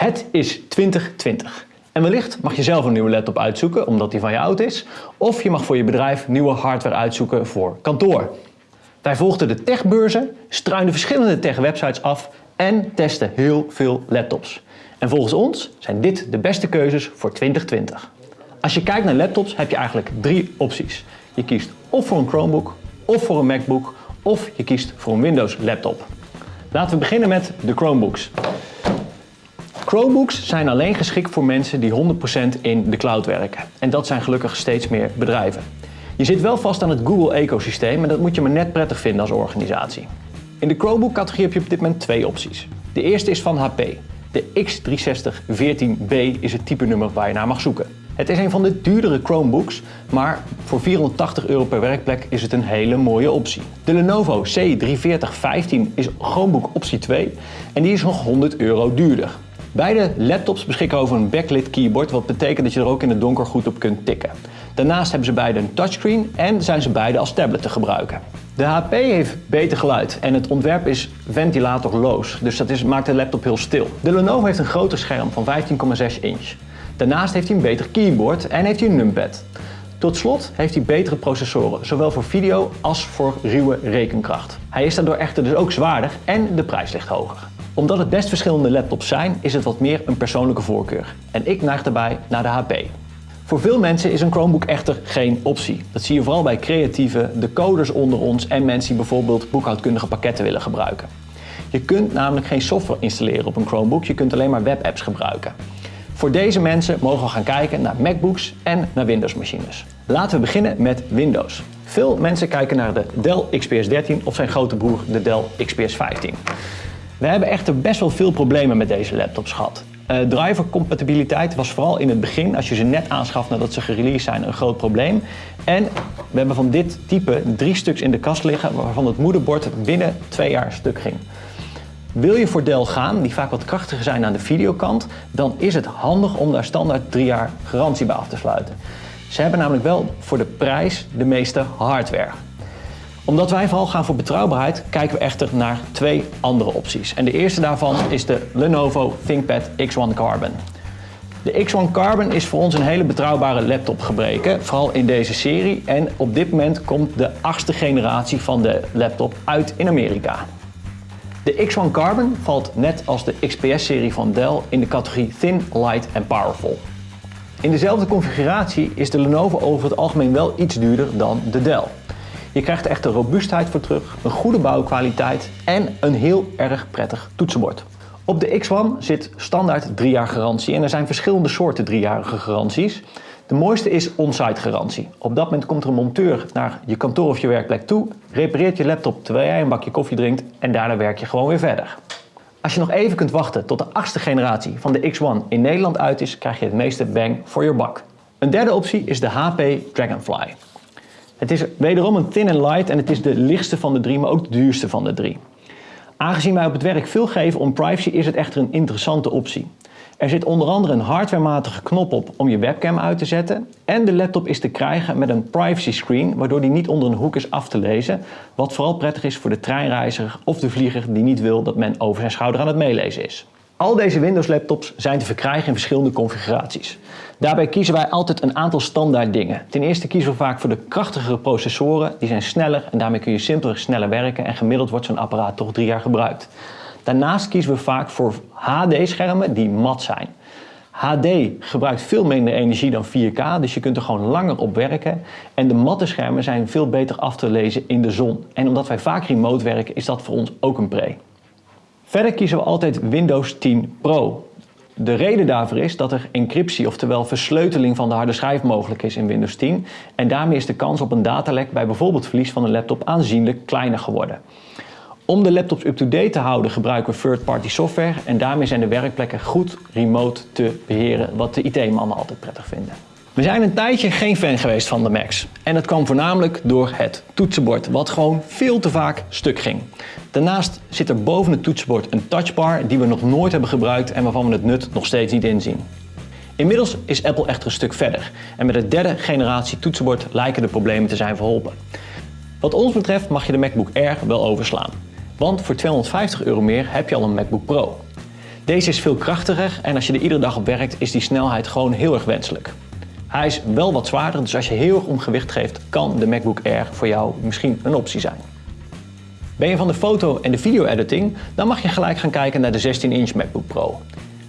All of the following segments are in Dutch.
Het is 2020 en wellicht mag je zelf een nieuwe laptop uitzoeken omdat die van je oud is, of je mag voor je bedrijf nieuwe hardware uitzoeken voor kantoor. Wij volgden de techbeurzen, struinden verschillende tech-websites af en testen heel veel laptops. En volgens ons zijn dit de beste keuzes voor 2020. Als je kijkt naar laptops heb je eigenlijk drie opties. Je kiest of voor een Chromebook, of voor een MacBook, of je kiest voor een Windows laptop. Laten we beginnen met de Chromebooks. Chromebooks zijn alleen geschikt voor mensen die 100% in de cloud werken. En dat zijn gelukkig steeds meer bedrijven. Je zit wel vast aan het Google-ecosysteem en dat moet je maar net prettig vinden als organisatie. In de Chromebook-categorie heb je op dit moment twee opties. De eerste is van HP. De X360 14B is het type nummer waar je naar mag zoeken. Het is een van de duurdere Chromebooks, maar voor 480 euro per werkplek is het een hele mooie optie. De Lenovo C34015 is Chromebook optie 2 en die is nog 100 euro duurder. Beide laptops beschikken over een backlit keyboard, wat betekent dat je er ook in het donker goed op kunt tikken. Daarnaast hebben ze beide een touchscreen en zijn ze beide als tablet te gebruiken. De HP heeft beter geluid en het ontwerp is ventilatorloos, dus dat is, maakt de laptop heel stil. De Lenovo heeft een groter scherm van 15,6 inch. Daarnaast heeft hij een beter keyboard en heeft hij een numpad. Tot slot heeft hij betere processoren, zowel voor video als voor ruwe rekenkracht. Hij is daardoor echter dus ook zwaarder en de prijs ligt hoger. Omdat het best verschillende laptops zijn, is het wat meer een persoonlijke voorkeur. En ik neig daarbij naar de HP. Voor veel mensen is een Chromebook echter geen optie. Dat zie je vooral bij creatieven, de coders onder ons en mensen die bijvoorbeeld boekhoudkundige pakketten willen gebruiken. Je kunt namelijk geen software installeren op een Chromebook, je kunt alleen maar webapps gebruiken. Voor deze mensen mogen we gaan kijken naar MacBooks en naar Windows-machines. Laten we beginnen met Windows. Veel mensen kijken naar de Dell XPS 13 of zijn grote broer de Dell XPS 15. We hebben echter best wel veel problemen met deze laptops gehad. Uh, drivercompatibiliteit was vooral in het begin, als je ze net aanschaft nadat ze gereleased zijn, een groot probleem. En we hebben van dit type drie stuks in de kast liggen waarvan het moederbord binnen twee jaar stuk ging. Wil je voor Dell gaan, die vaak wat krachtiger zijn aan de videokant, dan is het handig om daar standaard drie jaar garantie bij af te sluiten. Ze hebben namelijk wel voor de prijs de meeste hardware. Omdat wij vooral gaan voor betrouwbaarheid, kijken we echter naar twee andere opties. En de eerste daarvan is de Lenovo ThinkPad X1 Carbon. De X1 Carbon is voor ons een hele betrouwbare laptop gebreken, vooral in deze serie. En op dit moment komt de achtste generatie van de laptop uit in Amerika. De X1 Carbon valt net als de XPS-serie van Dell in de categorie Thin, Light en Powerful. In dezelfde configuratie is de Lenovo over het algemeen wel iets duurder dan de Dell. Je krijgt echter robuustheid voor terug, een goede bouwkwaliteit en een heel erg prettig toetsenbord. Op de X1 zit standaard 3 jaar garantie en er zijn verschillende soorten driejarige garanties. De mooiste is on-site garantie. Op dat moment komt er een monteur naar je kantoor of je werkplek toe, repareert je laptop terwijl jij een bakje koffie drinkt en daarna werk je gewoon weer verder. Als je nog even kunt wachten tot de achtste generatie van de X1 in Nederland uit is, krijg je het meeste bang voor je bak. Een derde optie is de HP Dragonfly. Het is wederom een thin and light en het is de lichtste van de drie, maar ook de duurste van de drie. Aangezien wij op het werk veel geven om privacy is het echter een interessante optie. Er zit onder andere een hardwarematige knop op om je webcam uit te zetten. En de laptop is te krijgen met een privacy screen, waardoor die niet onder een hoek is af te lezen. Wat vooral prettig is voor de treinreiziger of de vlieger die niet wil dat men over zijn schouder aan het meelezen is. Al deze Windows laptops zijn te verkrijgen in verschillende configuraties. Daarbij kiezen wij altijd een aantal standaard dingen. Ten eerste kiezen we vaak voor de krachtigere processoren, die zijn sneller en daarmee kun je simpeler sneller werken en gemiddeld wordt zo'n apparaat toch drie jaar gebruikt. Daarnaast kiezen we vaak voor HD-schermen die mat zijn. HD gebruikt veel minder energie dan 4K, dus je kunt er gewoon langer op werken. En de matte schermen zijn veel beter af te lezen in de zon. En omdat wij vaak remote werken, is dat voor ons ook een pre. Verder kiezen we altijd Windows 10 Pro. De reden daarvoor is dat er encryptie, oftewel versleuteling van de harde schijf mogelijk is in Windows 10. En daarmee is de kans op een datalek bij bijvoorbeeld verlies van een laptop aanzienlijk kleiner geworden. Om de laptops up-to-date te houden gebruiken we third-party software en daarmee zijn de werkplekken goed remote te beheren, wat de IT-mannen altijd prettig vinden. We zijn een tijdje geen fan geweest van de Macs. En dat kwam voornamelijk door het toetsenbord, wat gewoon veel te vaak stuk ging. Daarnaast zit er boven het toetsenbord een touchbar die we nog nooit hebben gebruikt en waarvan we het nut nog steeds niet inzien. Inmiddels is Apple echter een stuk verder en met het derde generatie toetsenbord lijken de problemen te zijn verholpen. Wat ons betreft mag je de MacBook Air wel overslaan. Want voor 250 euro meer heb je al een MacBook Pro. Deze is veel krachtiger en als je er iedere dag op werkt is die snelheid gewoon heel erg wenselijk. Hij is wel wat zwaarder, dus als je heel erg om gewicht geeft, kan de MacBook Air voor jou misschien een optie zijn. Ben je van de foto- en de video-editing, dan mag je gelijk gaan kijken naar de 16-inch MacBook Pro.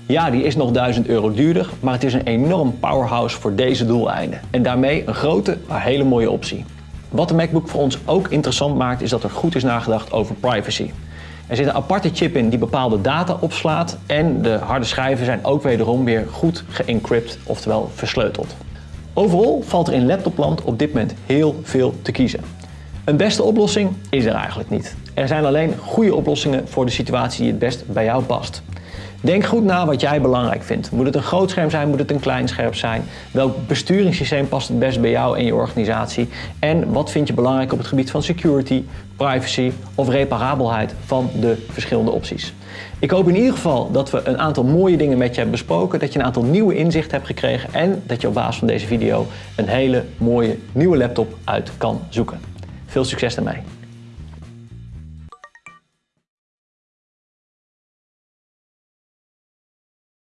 Ja, die is nog 1000 euro duurder, maar het is een enorm powerhouse voor deze doeleinden. En daarmee een grote, maar hele mooie optie. Wat de MacBook voor ons ook interessant maakt, is dat er goed is nagedacht over privacy. Er zit een aparte chip in die bepaalde data opslaat en de harde schijven zijn ook wederom weer goed geëncrypt, oftewel versleuteld. Overal valt er in laptopland op dit moment heel veel te kiezen. Een beste oplossing is er eigenlijk niet. Er zijn alleen goede oplossingen voor de situatie die het best bij jou past. Denk goed na wat jij belangrijk vindt. Moet het een groot scherm zijn? Moet het een klein scherm zijn? Welk besturingssysteem past het best bij jou en je organisatie? En wat vind je belangrijk op het gebied van security, privacy of reparabelheid van de verschillende opties? Ik hoop in ieder geval dat we een aantal mooie dingen met je hebben besproken, dat je een aantal nieuwe inzichten hebt gekregen en dat je op basis van deze video een hele mooie nieuwe laptop uit kan zoeken. Veel succes ermee!